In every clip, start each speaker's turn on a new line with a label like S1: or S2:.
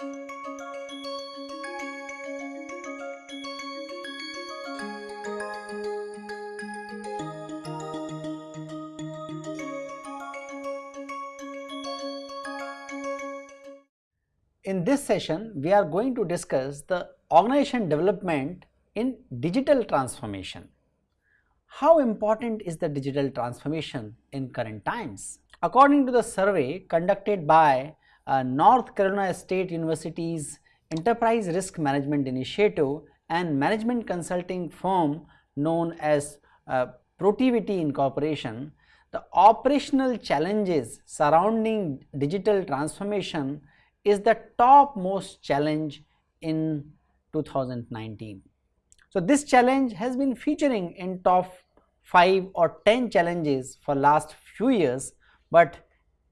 S1: In this session, we are going to discuss the organization development in digital transformation. How important is the digital transformation in current times? According to the survey conducted by uh, North Carolina State University's Enterprise Risk Management Initiative and management consulting firm known as uh, Protiviti Incorporation, the operational challenges surrounding digital transformation is the topmost challenge in 2019. So, this challenge has been featuring in top 5 or 10 challenges for last few years, but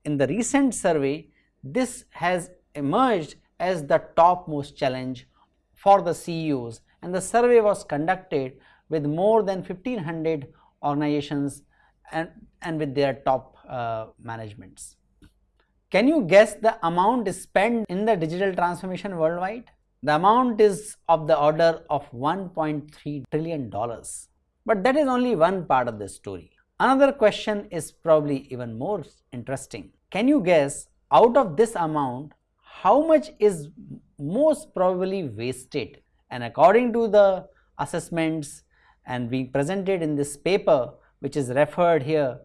S1: in the recent survey this has emerged as the topmost challenge for the CEOs and the survey was conducted with more than 1500 organizations and, and with their top uh, managements. Can you guess the amount spent in the digital transformation worldwide? The amount is of the order of 1.3 trillion dollars. But that is only one part of the story. Another question is probably even more interesting. Can you guess out of this amount how much is most probably wasted and according to the assessments and being presented in this paper which is referred here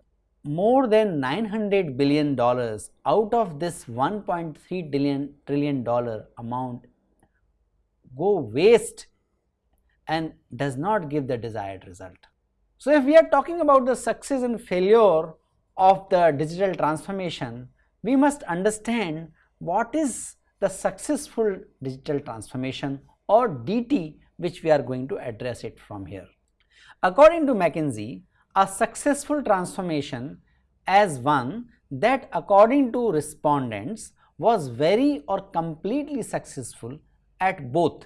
S1: more than 900 billion dollars out of this 1.3 trillion trillion dollar amount go waste and does not give the desired result. So, if we are talking about the success and failure of the digital transformation, we must understand what is the successful digital transformation or DT which we are going to address it from here. According to McKinsey, a successful transformation as one that according to respondents was very or completely successful at both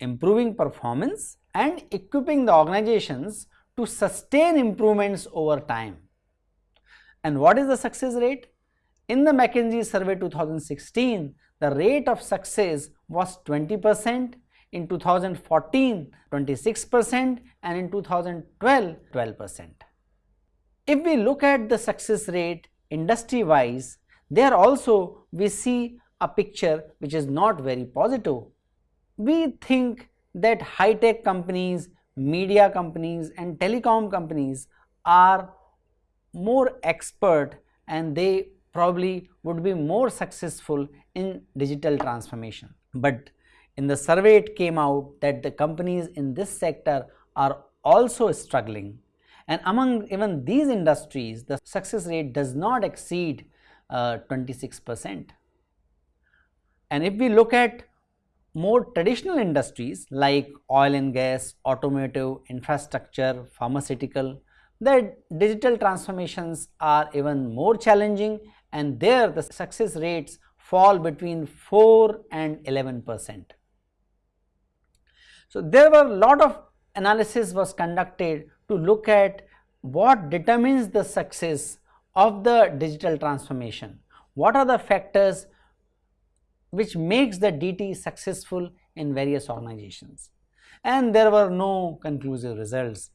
S1: improving performance and equipping the organizations to sustain improvements over time. And what is the success rate? In the McKinsey survey 2016, the rate of success was 20 percent in 2014 26% and in 2012 12%. If we look at the success rate industry wise, there also we see a picture which is not very positive. We think that high tech companies, media companies and telecom companies are more expert and they probably would be more successful in digital transformation. But in the survey it came out that the companies in this sector are also struggling and among even these industries the success rate does not exceed uh, 26 percent. And if we look at more traditional industries like oil and gas, automotive, infrastructure, pharmaceutical, the digital transformations are even more challenging and there the success rates fall between 4 and 11 percent. So, there were a lot of analysis was conducted to look at what determines the success of the digital transformation. What are the factors which makes the DT successful in various organizations? And there were no conclusive results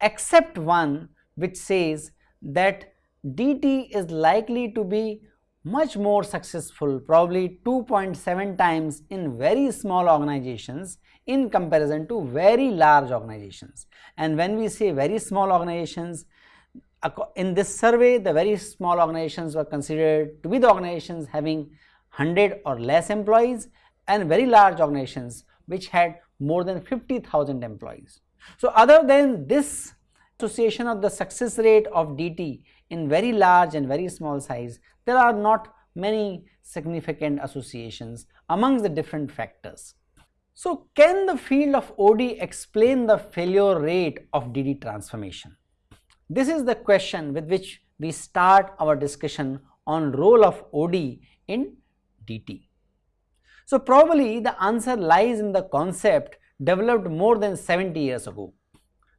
S1: except one which says that DT is likely to be much more successful probably 2.7 times in very small organizations in comparison to very large organizations. And when we say very small organizations, in this survey the very small organizations were considered to be the organizations having 100 or less employees and very large organizations which had more than 50,000 employees. So, other than this association of the success rate of DT in very large and very small size, there are not many significant associations amongst the different factors. So, can the field of OD explain the failure rate of DT transformation? This is the question with which we start our discussion on role of OD in DT. So, probably the answer lies in the concept developed more than 70 years ago.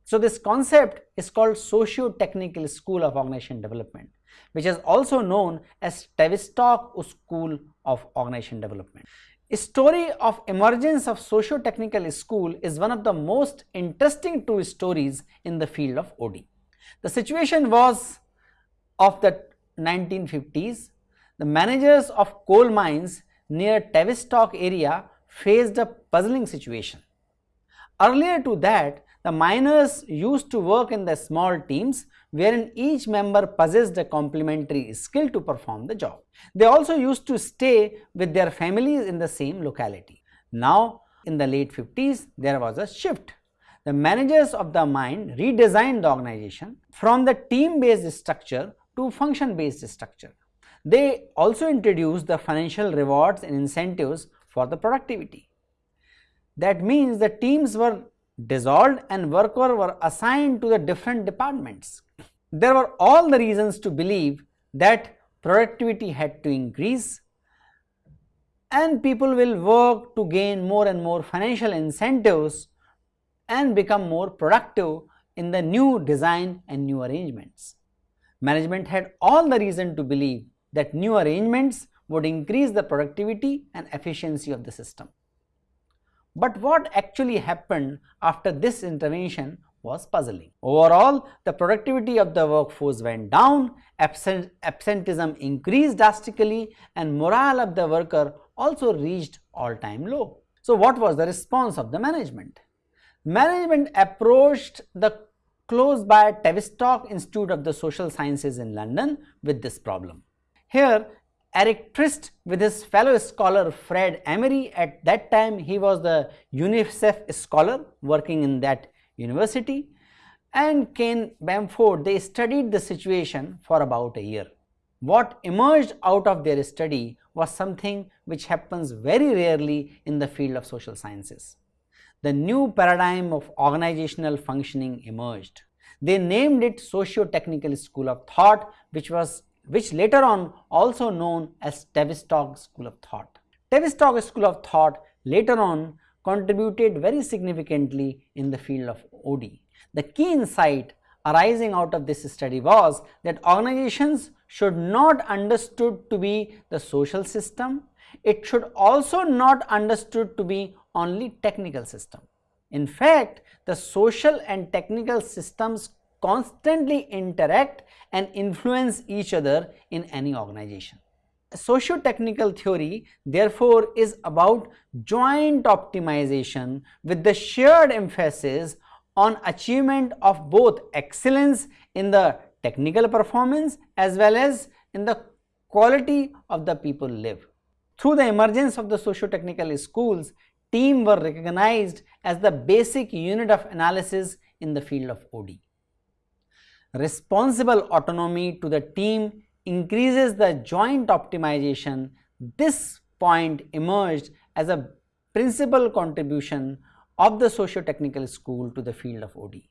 S1: So this concept is called socio-technical school of organization development which is also known as Tavistock School of Organization Development. A story of emergence of socio-technical school is one of the most interesting true stories in the field of OD. The situation was of the 1950s. The managers of coal mines near Tavistock area faced a puzzling situation. Earlier to that, the miners used to work in the small teams wherein each member possessed a complementary skill to perform the job. They also used to stay with their families in the same locality. Now, in the late 50s, there was a shift. The managers of the mine redesigned the organization from the team-based structure to function-based structure. They also introduced the financial rewards and incentives for the productivity. That means the teams were dissolved and workers were assigned to the different departments. There were all the reasons to believe that productivity had to increase and people will work to gain more and more financial incentives and become more productive in the new design and new arrangements. Management had all the reason to believe that new arrangements would increase the productivity and efficiency of the system. But what actually happened after this intervention was puzzling. Overall, the productivity of the workforce went down, absent, absenteeism increased drastically and morale of the worker also reached all-time low. So what was the response of the management? Management approached the close by Tavistock Institute of the Social Sciences in London with this problem. Here Eric Trist with his fellow scholar Fred Emery at that time he was the UNICEF scholar working in that university and Ken Bamford they studied the situation for about a year. What emerged out of their study was something which happens very rarely in the field of social sciences. The new paradigm of organizational functioning emerged. They named it Socio-Technical School of Thought which was which later on also known as Tavistock School of Thought. Tavistock School of Thought later on contributed very significantly in the field of OD. The key insight arising out of this study was that organizations should not understood to be the social system, it should also not understood to be only technical system. In fact, the social and technical systems constantly interact and influence each other in any organization. Socio-technical theory therefore is about joint optimization with the shared emphasis on achievement of both excellence in the technical performance as well as in the quality of the people live. Through the emergence of the socio-technical schools, team were recognized as the basic unit of analysis in the field of OD responsible autonomy to the team increases the joint optimization, this point emerged as a principal contribution of the socio-technical school to the field of OD.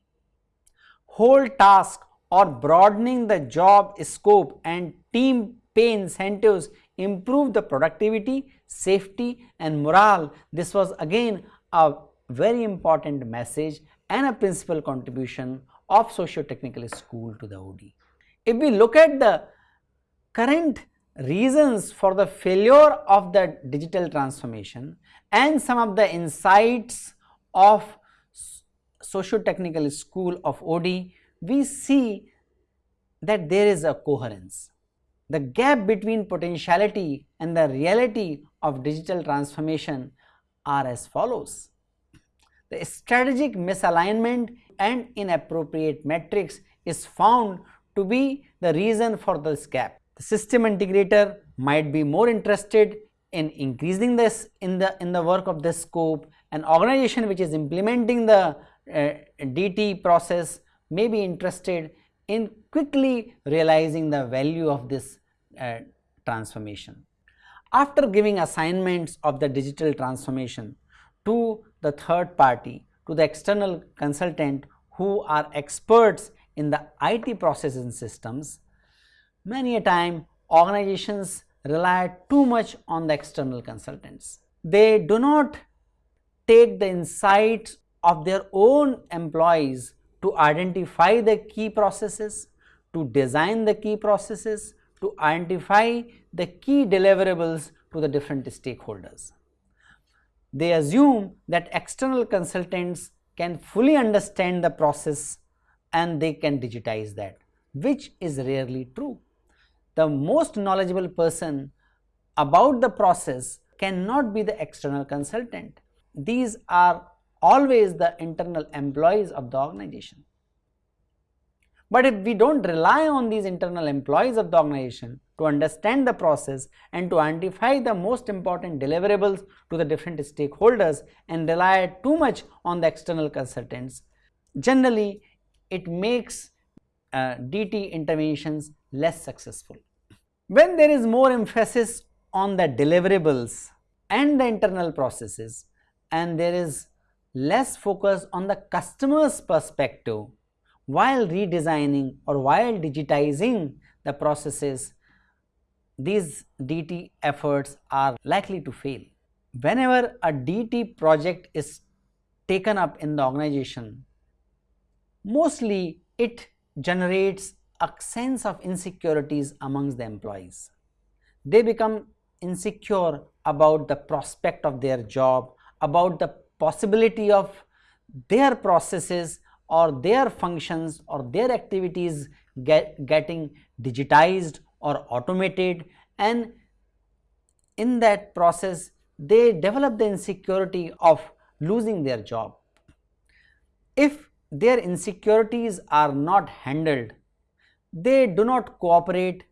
S1: Whole task or broadening the job scope and team pay incentives improve the productivity, safety and morale. This was again a very important message and a principal contribution of socio-technical school to the OD. If we look at the current reasons for the failure of the digital transformation and some of the insights of socio-technical school of OD, we see that there is a coherence. The gap between potentiality and the reality of digital transformation are as follows. The strategic misalignment and inappropriate metrics is found to be the reason for this gap. The system integrator might be more interested in increasing this in the in the work of this scope. An organization which is implementing the uh, DT process may be interested in quickly realizing the value of this uh, transformation. After giving assignments of the digital transformation to the third party, to the external consultant who are experts in the IT processing systems, many a time organizations rely too much on the external consultants. They do not take the insights of their own employees to identify the key processes, to design the key processes, to identify the key deliverables to the different stakeholders. They assume that external consultants can fully understand the process and they can digitize that, which is rarely true. The most knowledgeable person about the process cannot be the external consultant. These are always the internal employees of the organization. But if we don't rely on these internal employees of the organization to understand the process and to identify the most important deliverables to the different stakeholders and rely too much on the external consultants, generally it makes uh, DT interventions less successful. When there is more emphasis on the deliverables and the internal processes and there is less focus on the customer's perspective while redesigning or while digitizing the processes, these DT efforts are likely to fail. Whenever a DT project is taken up in the organization, mostly it generates a sense of insecurities amongst the employees. They become insecure about the prospect of their job, about the possibility of their processes or their functions or their activities get, getting digitized or automated and in that process they develop the insecurity of losing their job. If their insecurities are not handled, they do not cooperate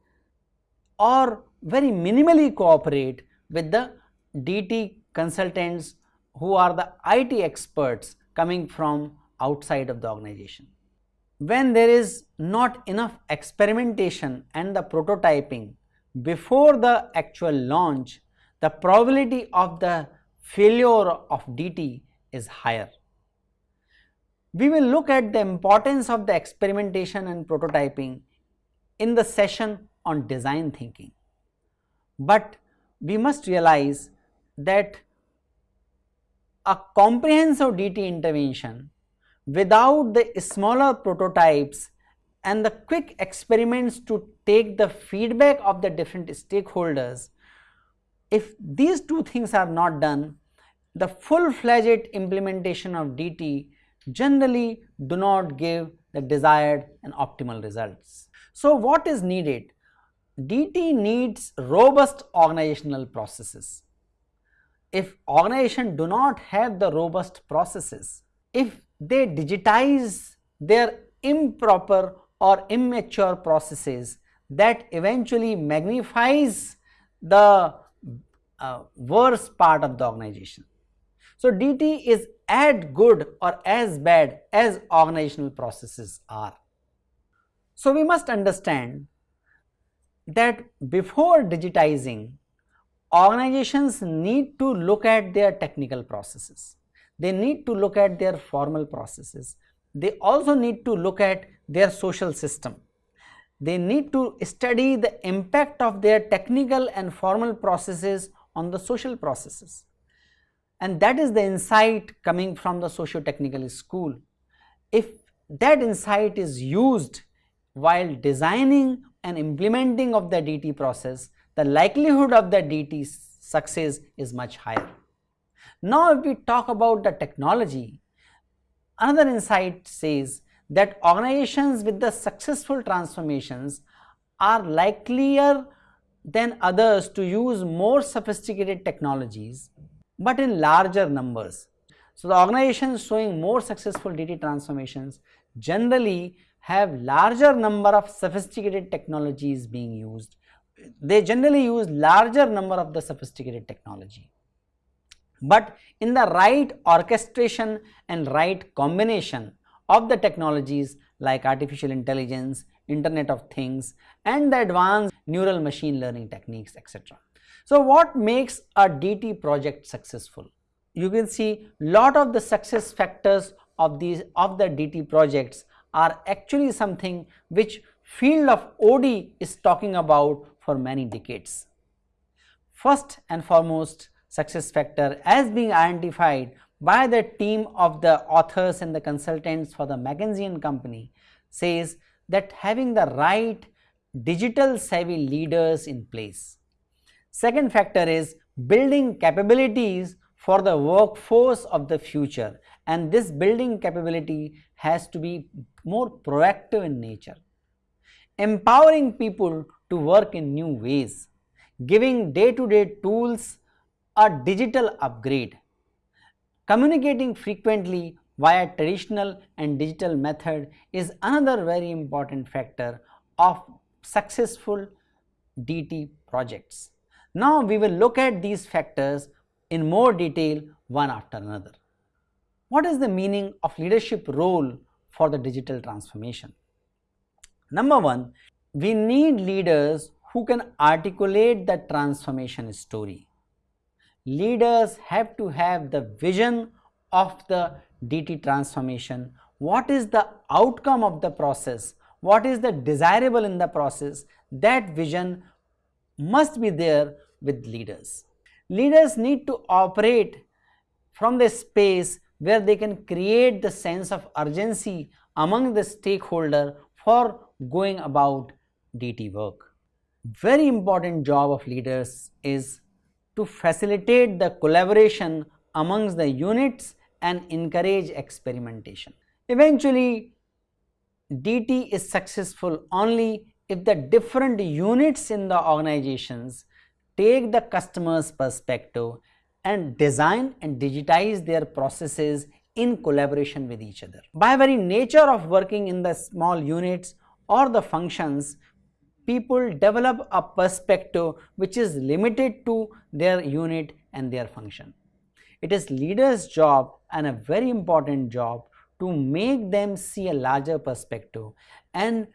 S1: or very minimally cooperate with the DT consultants who are the IT experts coming from outside of the organization. When there is not enough experimentation and the prototyping before the actual launch, the probability of the failure of DT is higher. We will look at the importance of the experimentation and prototyping in the session on design thinking. But we must realize that a comprehensive DT intervention without the smaller prototypes and the quick experiments to take the feedback of the different stakeholders, if these two things are not done, the full-fledged implementation of DT generally do not give the desired and optimal results. So, what is needed? DT needs robust organizational processes. If organization do not have the robust processes, if they digitize their improper or immature processes that eventually magnifies the uh, worst part of the organization. So, DT is as good or as bad as organizational processes are. So, we must understand that before digitizing, organizations need to look at their technical processes. They need to look at their formal processes. They also need to look at their social system. They need to study the impact of their technical and formal processes on the social processes. And that is the insight coming from the socio-technical school. If that insight is used while designing and implementing of the DT process, the likelihood of the DT success is much higher. Now, if we talk about the technology, another insight says that organizations with the successful transformations are likelier than others to use more sophisticated technologies, but in larger numbers. So, the organizations showing more successful DT transformations generally have larger number of sophisticated technologies being used. They generally use larger number of the sophisticated technology. But in the right orchestration and right combination of the technologies like artificial intelligence, internet of things and the advanced neural machine learning techniques etc. So, what makes a DT project successful? You can see lot of the success factors of these of the DT projects are actually something which field of OD is talking about for many decades. First and foremost success factor as being identified by the team of the authors and the consultants for the McKinsey Company says that having the right digital savvy leaders in place. Second factor is building capabilities for the workforce of the future and this building capability has to be more proactive in nature. Empowering people to work in new ways, giving day-to-day -day tools a digital upgrade, communicating frequently via traditional and digital method is another very important factor of successful DT projects. Now we will look at these factors in more detail one after another. What is the meaning of leadership role for the digital transformation? Number one, we need leaders who can articulate the transformation story. Leaders have to have the vision of the DT transformation. What is the outcome of the process? What is the desirable in the process? That vision must be there with leaders. Leaders need to operate from the space where they can create the sense of urgency among the stakeholder for going about DT work. Very important job of leaders is to facilitate the collaboration amongst the units and encourage experimentation. Eventually, DT is successful only if the different units in the organizations take the customer's perspective and design and digitize their processes in collaboration with each other. By very nature of working in the small units or the functions, people develop a perspective which is limited to their unit and their function. It is leaders job and a very important job to make them see a larger perspective and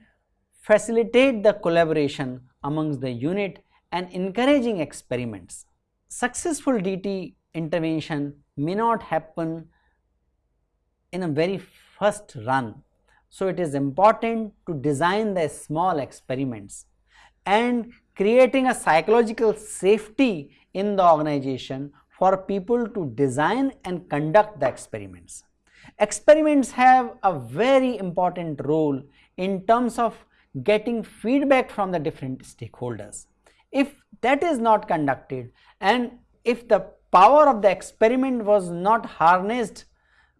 S1: facilitate the collaboration amongst the unit and encouraging experiments. Successful DT intervention may not happen in a very first run. So, it is important to design the small experiments and creating a psychological safety in the organization for people to design and conduct the experiments. Experiments have a very important role in terms of getting feedback from the different stakeholders. If that is not conducted and if the power of the experiment was not harnessed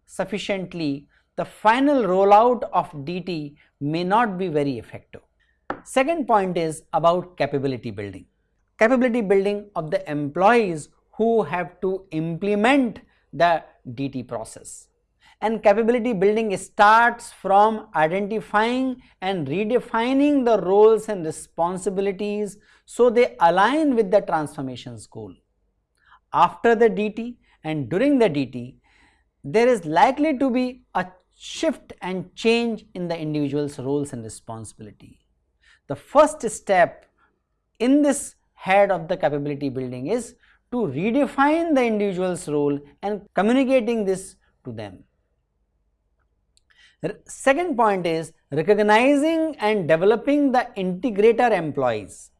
S1: sufficiently, the final rollout of DT may not be very effective. Second point is about capability building. Capability building of the employees who have to implement the DT process. And capability building starts from identifying and redefining the roles and responsibilities so they align with the transformation's goal. After the DT and during the DT, there is likely to be a shift and change in the individual's roles and responsibility. The first step in this head of the capability building is to redefine the individual's role and communicating this to them. The Second point is recognizing and developing the integrator employees.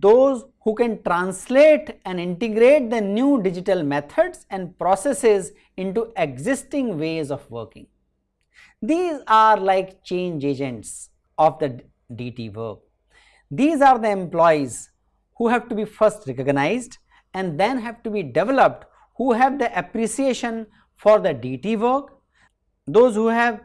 S1: Those who can translate and integrate the new digital methods and processes into existing ways of working. These are like change agents of the DT work. These are the employees who have to be first recognized and then have to be developed who have the appreciation for the DT work those who have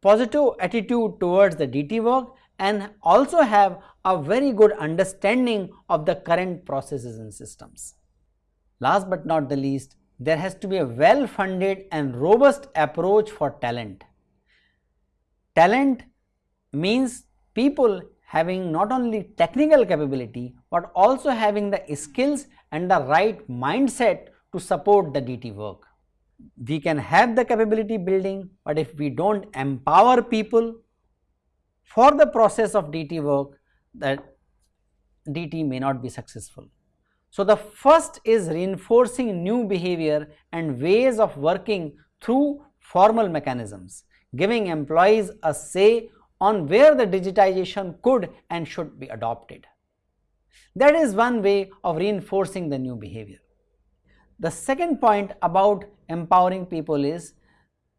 S1: positive attitude towards the DT work and also have a very good understanding of the current processes and systems. Last but not the least, there has to be a well funded and robust approach for talent. Talent means people having not only technical capability but also having the skills and the right mindset to support the DT work we can have the capability building, but if we don't empower people for the process of DT work, that DT may not be successful. So, the first is reinforcing new behavior and ways of working through formal mechanisms, giving employees a say on where the digitization could and should be adopted. That is one way of reinforcing the new behavior. The second point about empowering people is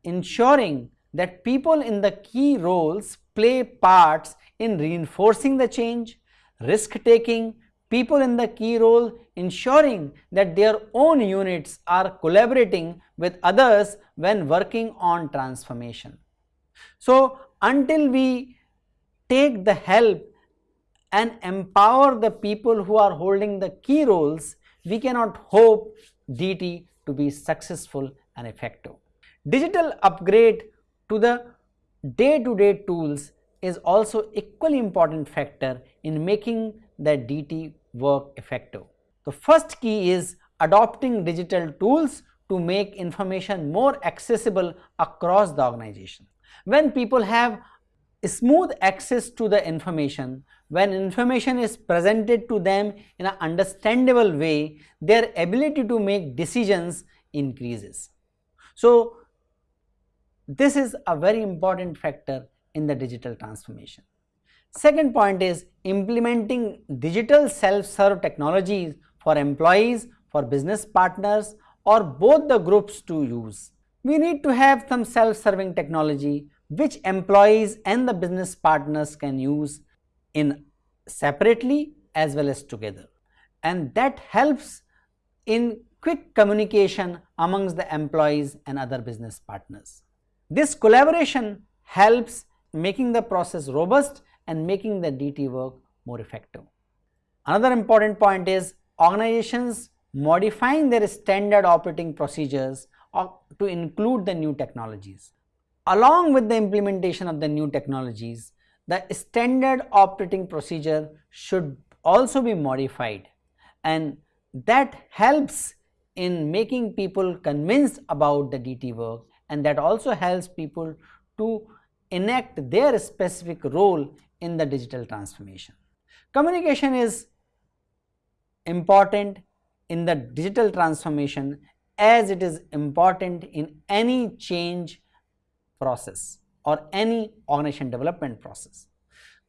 S1: ensuring that people in the key roles play parts in reinforcing the change, risk taking, people in the key role ensuring that their own units are collaborating with others when working on transformation. So, until we take the help and empower the people who are holding the key roles, we cannot hope DT to be successful and effective. Digital upgrade to the day-to-day -day tools is also equally important factor in making the DT work effective. The first key is adopting digital tools to make information more accessible across the organization. When people have smooth access to the information, when information is presented to them in an understandable way, their ability to make decisions increases. So, this is a very important factor in the digital transformation. Second point is implementing digital self-serve technologies for employees, for business partners or both the groups to use. We need to have some self-serving technology which employees and the business partners can use in separately as well as together and that helps in quick communication amongst the employees and other business partners. This collaboration helps making the process robust and making the DT work more effective. Another important point is organizations modifying their standard operating procedures to include the new technologies. Along with the implementation of the new technologies, the standard operating procedure should also be modified and that helps in making people convinced about the DT work and that also helps people to enact their specific role in the digital transformation. Communication is important in the digital transformation as it is important in any change process or any organization development process.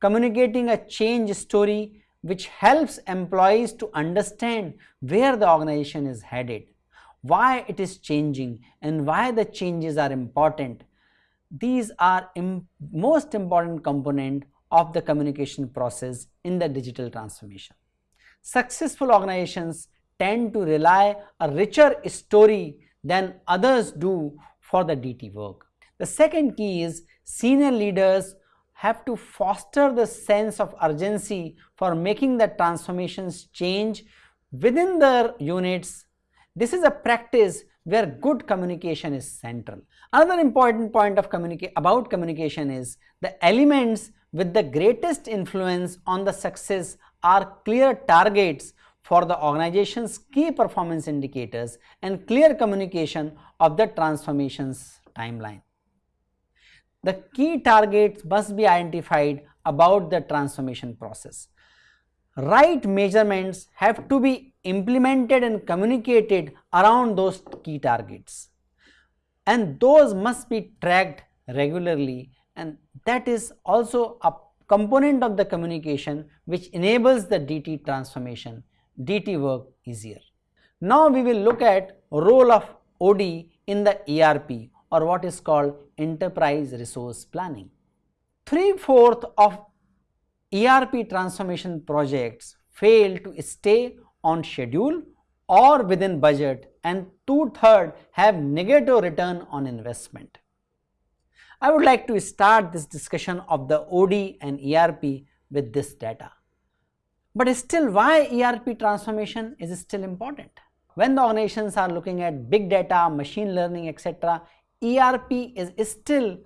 S1: Communicating a change story which helps employees to understand where the organization is headed why it is changing and why the changes are important. These are Im most important component of the communication process in the digital transformation. Successful organizations tend to rely a richer story than others do for the DT work. The second key is senior leaders have to foster the sense of urgency for making the transformations change within their units this is a practice where good communication is central. Another important point of communica about communication is the elements with the greatest influence on the success are clear targets for the organization's key performance indicators and clear communication of the transformations timeline. The key targets must be identified about the transformation process. Right measurements have to be implemented and communicated around those key targets and those must be tracked regularly and that is also a component of the communication which enables the DT transformation, DT work easier. Now we will look at role of OD in the ERP or what is called enterprise resource planning. Three-fourth of ERP transformation projects fail to stay on schedule or within budget and two-third have negative return on investment. I would like to start this discussion of the OD and ERP with this data. But still why ERP transformation is still important? When the organizations are looking at big data, machine learning, etc., ERP is still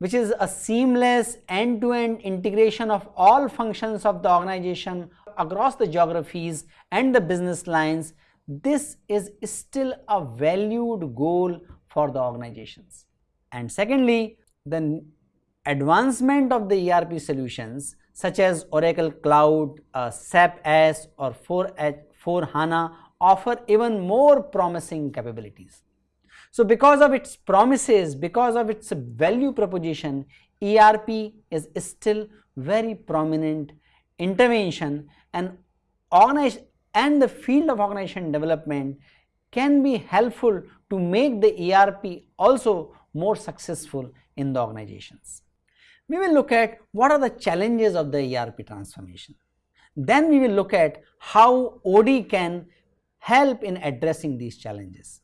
S1: which is a seamless end-to-end -end integration of all functions of the organization across the geographies and the business lines, this is still a valued goal for the organizations. And secondly, the advancement of the ERP solutions such as Oracle Cloud, uh, SAP S or 4H4Hana offer even more promising capabilities. So because of its promises, because of its value proposition, ERP is still very prominent intervention and organize and the field of organization development can be helpful to make the ERP also more successful in the organizations. We will look at what are the challenges of the ERP transformation. Then we will look at how OD can help in addressing these challenges.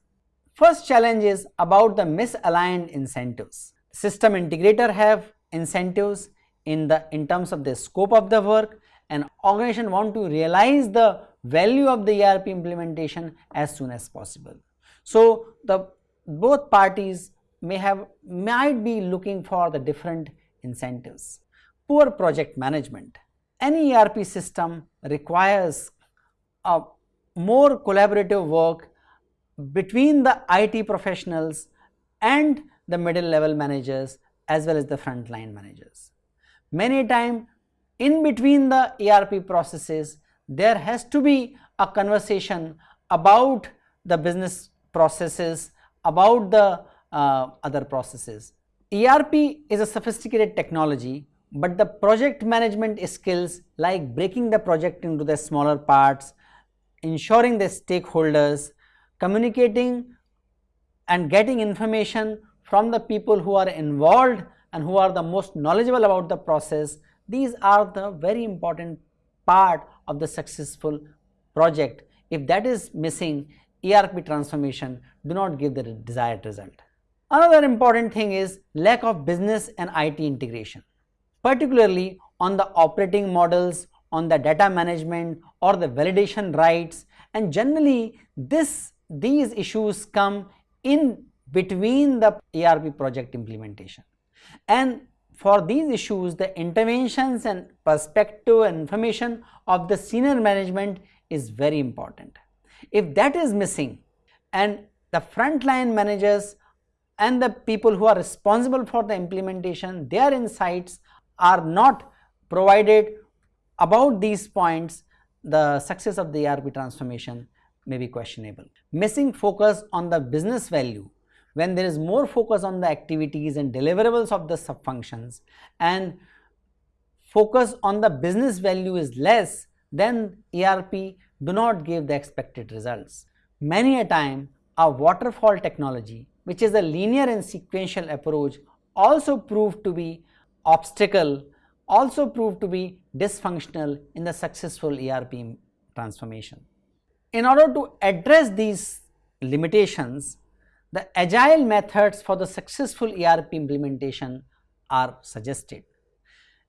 S1: First challenge is about the misaligned incentives. System integrator have incentives in the in terms of the scope of the work and organization want to realize the value of the ERP implementation as soon as possible. So, the both parties may have might be looking for the different incentives. Poor project management. Any ERP system requires a more collaborative work between the IT professionals and the middle level managers as well as the frontline managers. Many times in between the ERP processes there has to be a conversation about the business processes, about the uh, other processes. ERP is a sophisticated technology, but the project management skills like breaking the project into the smaller parts, ensuring the stakeholders, communicating and getting information from the people who are involved and who are the most knowledgeable about the process, these are the very important part of the successful project. If that is missing, ERP transformation do not give the desired result. Another important thing is lack of business and IT integration, particularly on the operating models, on the data management or the validation rights and generally this these issues come in between the ERP project implementation and for these issues the interventions and perspective and information of the senior management is very important. If that is missing and the frontline managers and the people who are responsible for the implementation their insights are not provided about these points the success of the ERP transformation may be questionable. Missing focus on the business value when there is more focus on the activities and deliverables of the sub-functions and focus on the business value is less, then ERP do not give the expected results. Many a time a waterfall technology which is a linear and sequential approach also proved to be obstacle, also proved to be dysfunctional in the successful ERP transformation. In order to address these limitations, the agile methods for the successful ERP implementation are suggested.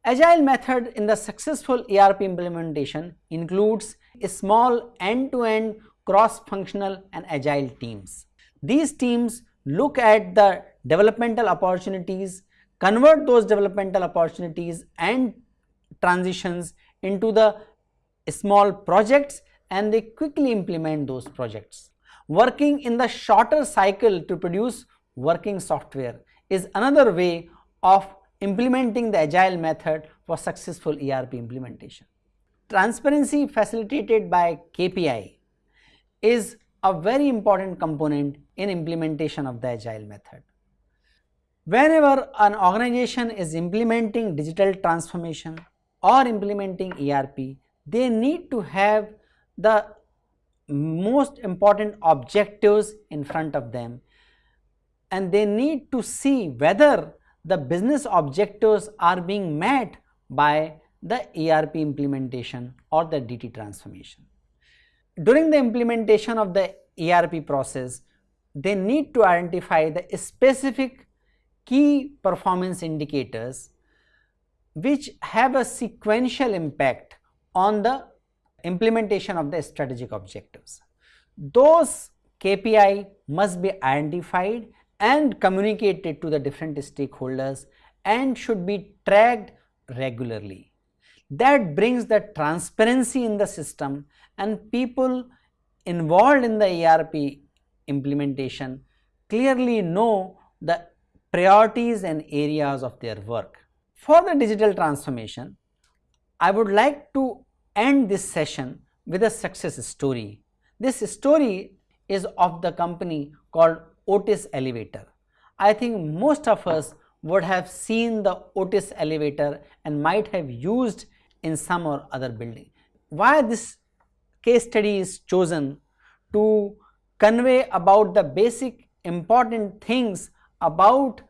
S1: Agile method in the successful ERP implementation includes small end-to-end cross-functional and agile teams. These teams look at the developmental opportunities, convert those developmental opportunities and transitions into the small projects and they quickly implement those projects. Working in the shorter cycle to produce working software is another way of implementing the agile method for successful ERP implementation. Transparency facilitated by KPI is a very important component in implementation of the agile method. Whenever an organization is implementing digital transformation or implementing ERP, they need to have the most important objectives in front of them and they need to see whether the business objectives are being met by the ERP implementation or the DT transformation. During the implementation of the ERP process, they need to identify the specific key performance indicators which have a sequential impact on the implementation of the strategic objectives. Those KPI must be identified and communicated to the different stakeholders and should be tracked regularly. That brings the transparency in the system and people involved in the ERP implementation clearly know the priorities and areas of their work. For the digital transformation, I would like to end this session with a success story. This story is of the company called Otis Elevator. I think most of us would have seen the Otis elevator and might have used in some or other building. Why this case study is chosen to convey about the basic important things about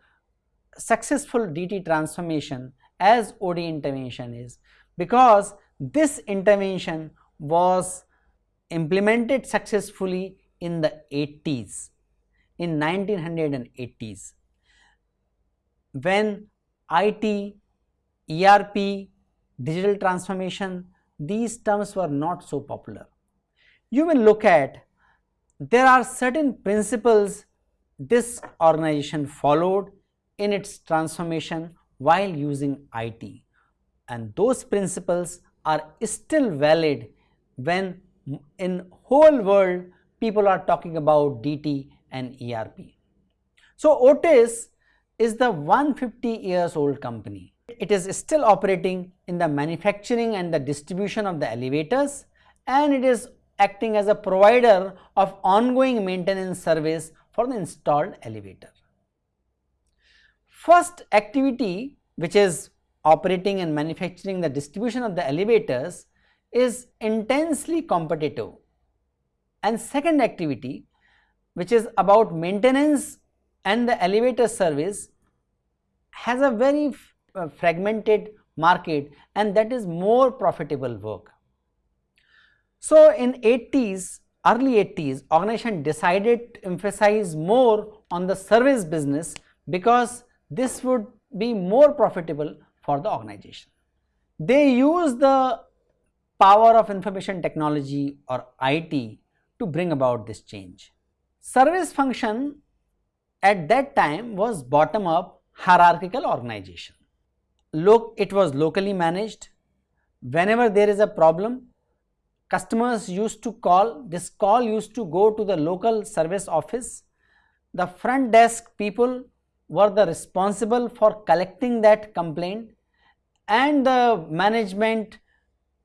S1: successful DT transformation as OD intervention is because this intervention was implemented successfully in the 80s in 1980s when IT, ERP, digital transformation these terms were not so popular. You will look at there are certain principles this organization followed in its transformation while using IT and those principles are still valid when in whole world people are talking about DT and ERP. So Otis is the 150 years old company. It is still operating in the manufacturing and the distribution of the elevators and it is acting as a provider of ongoing maintenance service for the installed elevator. First activity which is operating and manufacturing the distribution of the elevators is intensely competitive and second activity which is about maintenance and the elevator service has a very uh, fragmented market and that is more profitable work. So in 80s, early 80s organization decided to emphasize more on the service business because this would be more profitable for the organization. They use the power of information technology or IT to bring about this change. Service function at that time was bottom up hierarchical organization. Look, it was locally managed. Whenever there is a problem, customers used to call, this call used to go to the local service office. The front desk people were the responsible for collecting that complaint and the management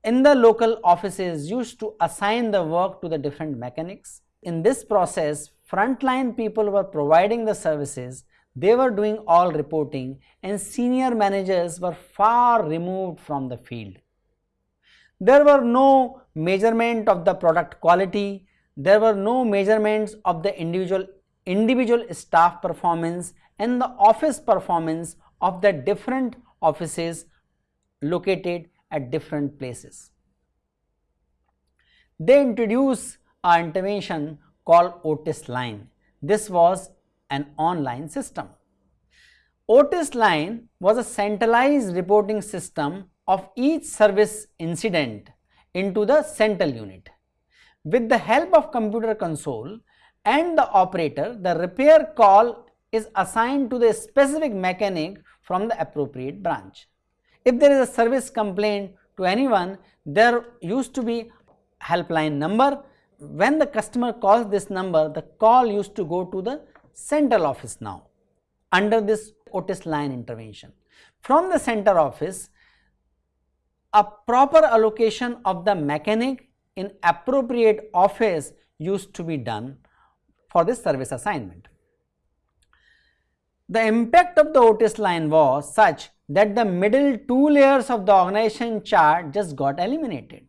S1: in the local offices used to assign the work to the different mechanics. In this process, frontline people were providing the services, they were doing all reporting and senior managers were far removed from the field. There were no measurement of the product quality, there were no measurements of the individual, individual staff performance and the office performance of the different offices located at different places. They introduced an intervention called Otis Line. This was an online system. Otis Line was a centralized reporting system of each service incident into the central unit. With the help of computer console and the operator, the repair call is assigned to the specific mechanic from the appropriate branch. If there is a service complaint to anyone, there used to be helpline number. When the customer calls this number, the call used to go to the central office now under this Otis line intervention. From the center office, a proper allocation of the mechanic in appropriate office used to be done for this service assignment. The impact of the Otis line was such that the middle two layers of the organization chart just got eliminated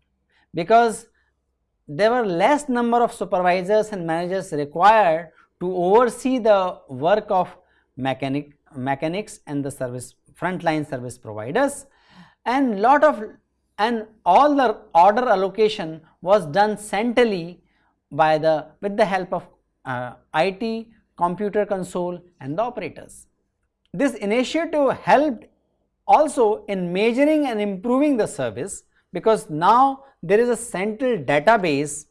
S1: because there were less number of supervisors and managers required to oversee the work of mechanic mechanics and the service frontline service providers and lot of and all the order allocation was done centrally by the with the help of uh, IT, computer console and the operators. This initiative helped also in measuring and improving the service because now there is a central database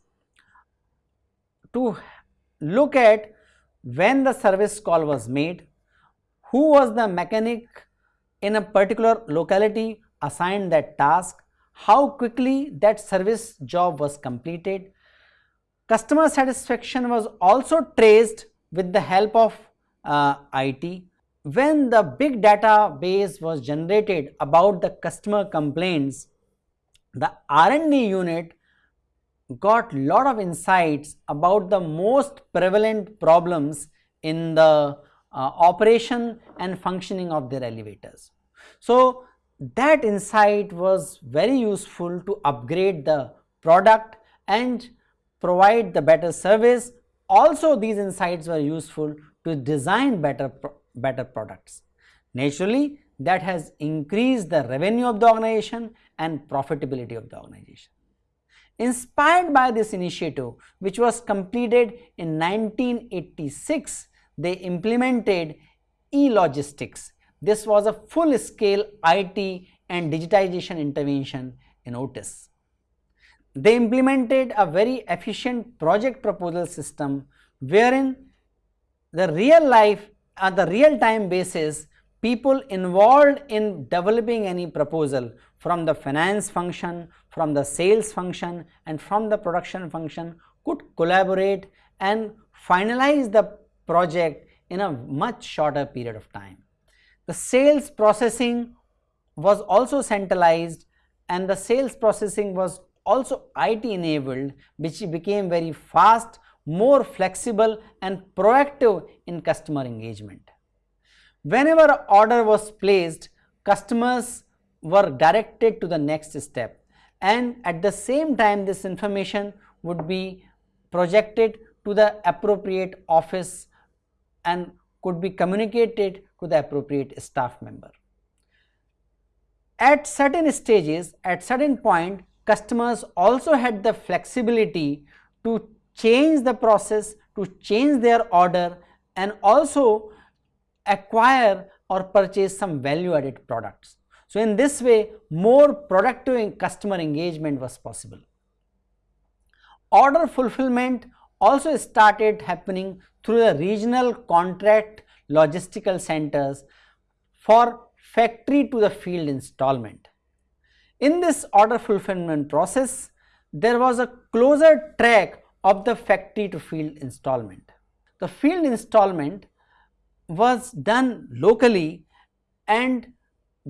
S1: to look at when the service call was made, who was the mechanic in a particular locality assigned that task, how quickly that service job was completed. Customer satisfaction was also traced with the help of uh, IT when the big database was generated about the customer complaints, the R&D unit got lot of insights about the most prevalent problems in the uh, operation and functioning of their elevators. So, that insight was very useful to upgrade the product and provide the better service also these insights were useful to design better, better products. Naturally, that has increased the revenue of the organization and profitability of the organization. Inspired by this initiative, which was completed in 1986, they implemented e-logistics. This was a full-scale IT and digitization intervention in Otis. They implemented a very efficient project proposal system wherein the real life at the real time basis people involved in developing any proposal from the finance function, from the sales function and from the production function could collaborate and finalize the project in a much shorter period of time. The sales processing was also centralized and the sales processing was also IT enabled which became very fast, more flexible and proactive in customer engagement. Whenever order was placed, customers were directed to the next step and at the same time this information would be projected to the appropriate office and could be communicated to the appropriate staff member. At certain stages, at certain point, customers also had the flexibility to change the process, to change their order and also acquire or purchase some value added products. So, in this way more productive customer engagement was possible. Order fulfillment also started happening through the regional contract logistical centers for factory to the field installment. In this order fulfillment process, there was a closer track of the factory to field installment. The field installment was done locally and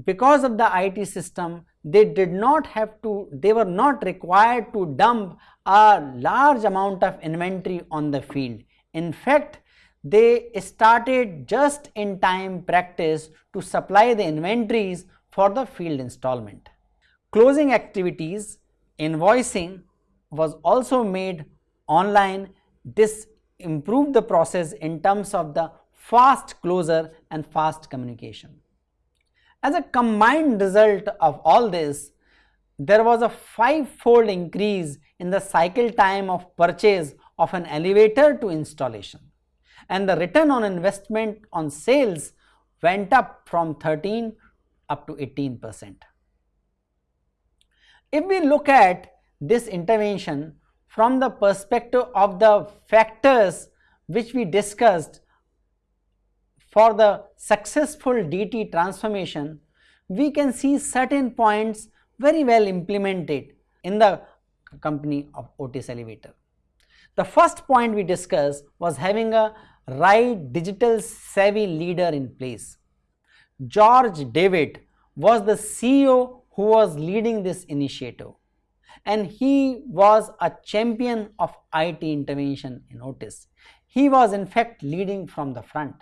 S1: because of the IT system they did not have to they were not required to dump a large amount of inventory on the field. In fact, they started just in time practice to supply the inventories for the field installment. Closing activities, invoicing was also made online. This improved the process in terms of the fast closure and fast communication. As a combined result of all this, there was a five-fold increase in the cycle time of purchase of an elevator to installation and the return on investment on sales went up from 13 up to 18 percent. If we look at this intervention from the perspective of the factors which we discussed for the successful DT transformation, we can see certain points very well implemented in the company of Otis Elevator. The first point we discussed was having a right digital savvy leader in place. George David was the CEO who was leading this initiative and he was a champion of IT intervention in Otis. He was in fact leading from the front.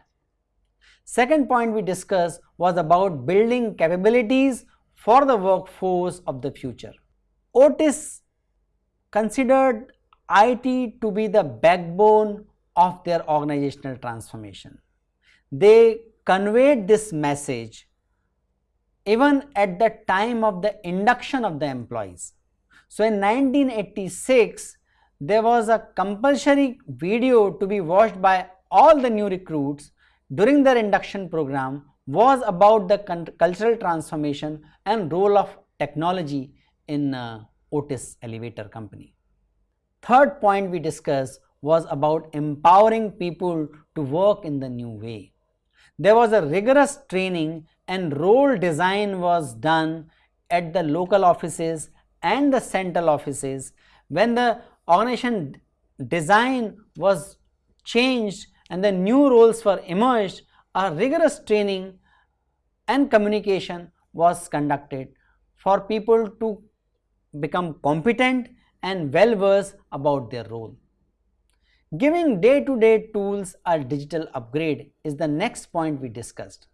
S1: Second point we discussed was about building capabilities for the workforce of the future. Otis considered IT to be the backbone of their organizational transformation. They conveyed this message even at the time of the induction of the employees. So, in 1986, there was a compulsory video to be watched by all the new recruits during their induction program was about the cultural transformation and role of technology in uh, Otis Elevator Company. Third point we discussed was about empowering people to work in the new way. There was a rigorous training and role design was done at the local offices and the central offices. When the organization design was changed and the new roles were emerged, a rigorous training and communication was conducted for people to become competent and well versed about their role. Giving day-to-day tools a digital upgrade is the next point we discussed.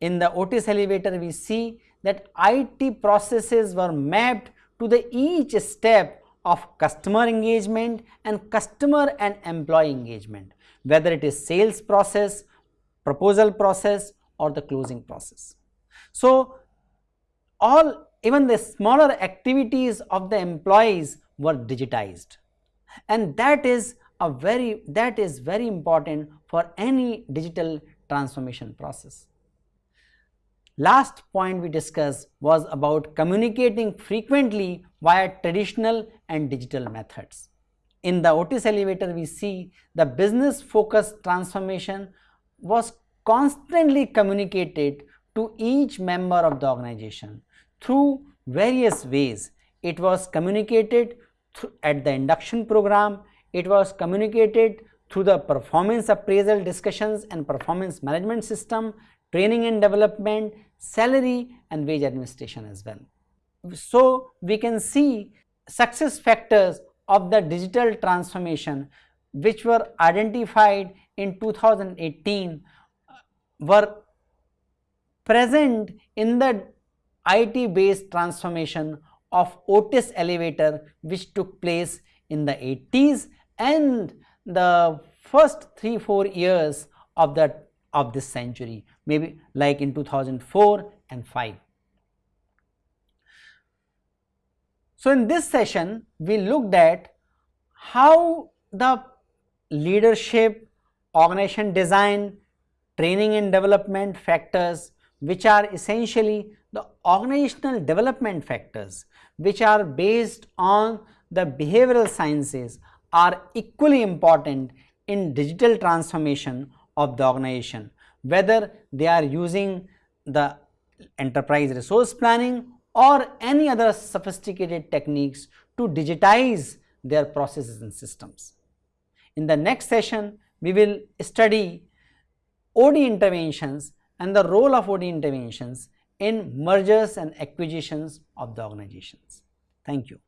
S1: In the Otis elevator, we see that IT processes were mapped to the each step of customer engagement and customer and employee engagement, whether it is sales process, proposal process or the closing process. So, all even the smaller activities of the employees were digitized and that is a very that is very important for any digital transformation process. Last point we discussed was about communicating frequently via traditional and digital methods. In the Otis elevator we see the business focused transformation was constantly communicated to each member of the organization through various ways. It was communicated at the induction program, it was communicated through the performance appraisal discussions and performance management system, training and development, salary and wage administration as well. So, we can see success factors of the digital transformation which were identified in 2018 were present in the IT based transformation of Otis elevator which took place in the 80s and the first 3-4 years of that of this century maybe like in 2004 and 5. So, in this session we looked at how the leadership, organization design, training and development factors which are essentially the organizational development factors which are based on the behavioral sciences are equally important in digital transformation of the organization whether they are using the enterprise resource planning or any other sophisticated techniques to digitize their processes and systems. In the next session, we will study OD interventions and the role of OD interventions in mergers and acquisitions of the organizations. Thank you.